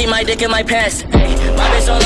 keep my dick in my pants. Hey, my bitch on